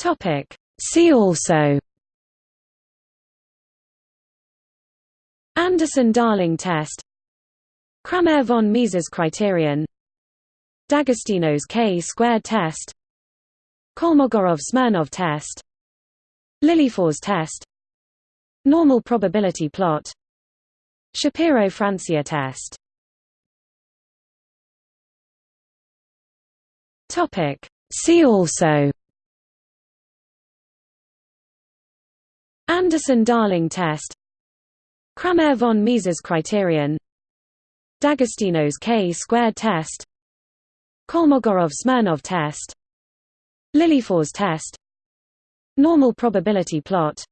Topic. See also. Anderson-Darling test. Cramer von Mises criterion. D'Agostino's K-squared test. Kolmogorov-Smirnov test. Lilliefors test. Normal probability plot. Shapiro-Francia test. See also Anderson-Darling test. Cramer von Mises criterion. D'Agostino's K-squared test. Kolmogorov-Smirnov test. Lilliefors test. Normal probability plot.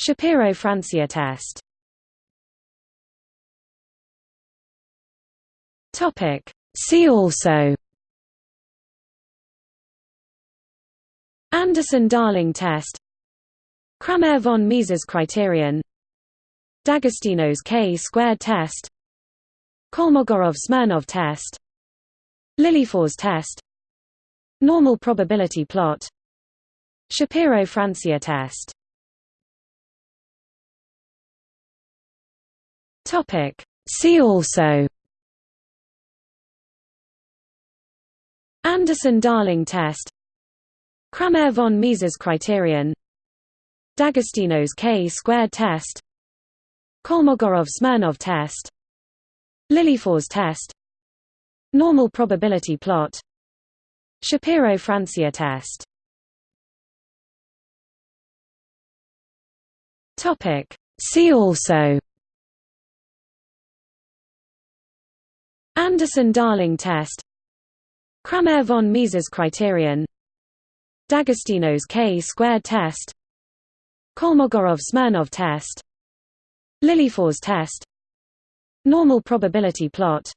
Shapiro-Francia test. See also. Anderson-Darling test Cramer von Mises criterion. D'Agostino's K-squared test. Kolmogorov-Smirnov test. Lilliefors test. Normal probability plot. Shapiro-Francia test. See also. Anderson-Darling test. Cramer von Mises criterion D'Agostino's K-squared test Kolmogorov-Smirnov test Lilliefors test Normal probability plot Shapiro-Francia test. See also Anderson-Darling test Cramer von Mises criterion D'Agostino's K-squared test Kolmogorov-Smirnov test. Lilliefors test. Normal probability plot.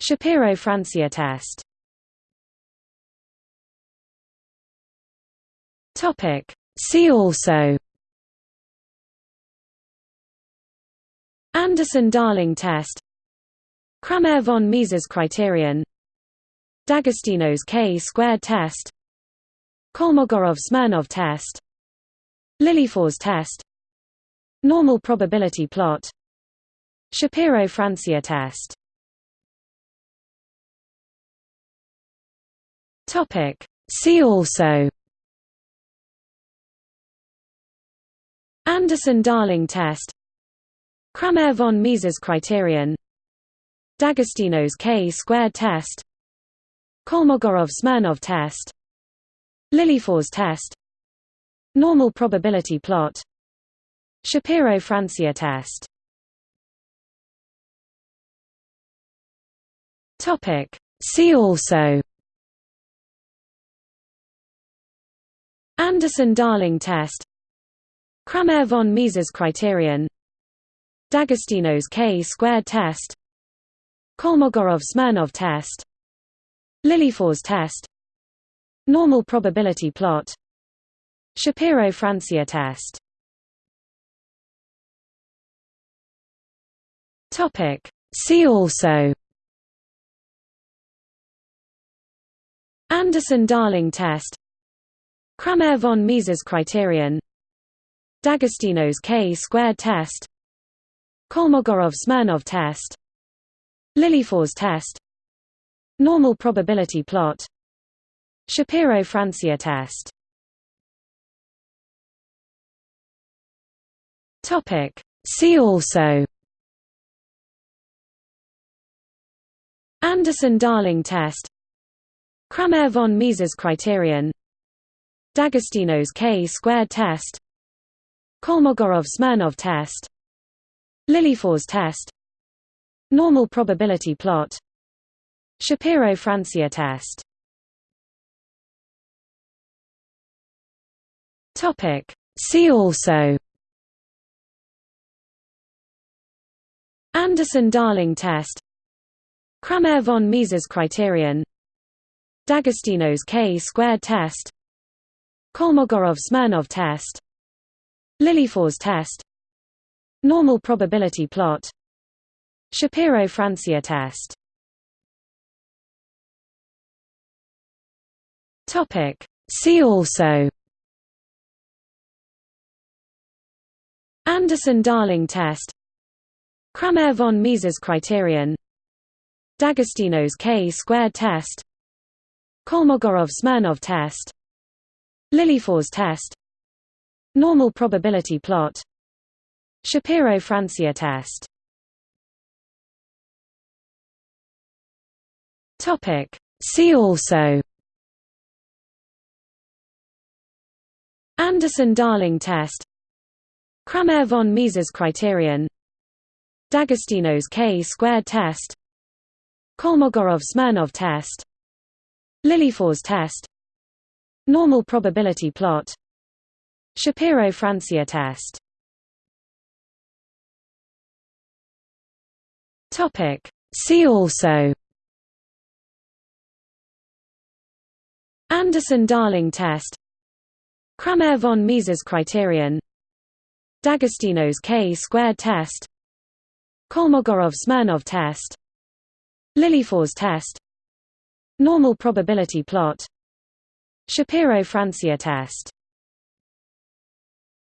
Shapiro-Francia test. See also. Anderson-Darling test. Cramer von Mises criterion. D'Agostino's K-squared test. Kolmogorov-Smirnov test Lilliefors test. Normal probability plot. Shapiro-Francia test. See also. Anderson-Darling test. Cramer von Mises criterion. D'Agostino's K-squared test. Kolmogorov-Smirnov test. Lilliefors test Normal probability plot. Shapiro-Francia test. See also. Anderson-Darling test. Cramer von Mises criterion. D'Agostino's K-squared test. Kolmogorov-Smirnov test. Lilliefors test. Normal probability plot Shapiro-Francia test. See also. Anderson-Darling test. Cramer von Mises criterion. D'Agostino's K-squared test. Kolmogorov-Smirnov test. Lilliefors test. Normal probability plot. Shapiro-Francia test Topic. See also Anderson-Darling test Cramer von Mises criterion D'Agostino's K-squared test Kolmogorov-Smirnov test Lilliefors test Normal probability plot Shapiro-Francia test. See also Anderson-Darling test. Cramer von Mises criterion. D'Agostino's K-squared test. Kolmogorov-Smirnov test. Lilliefors test. Normal probability plot. Shapiro-Francia test. See also. Anderson-Darling test Cramer von Mises criterion. D'Agostino's K-squared test. Kolmogorov-Smirnov test. Lilliefors test. Normal probability plot. Shapiro-Francia test. See also. Anderson-Darling test. Cramer von Mises criterion D'Agostino's K-squared test Kolmogorov-Smirnov test Lilliefors test Normal probability plot Shapiro-Francia test. See also. Anderson-Darling test Cramer von Mises criterion D'Agostino's K-squared test Kolmogorov-Smirnov test Lilliefors test Normal probability plot Shapiro-Francia test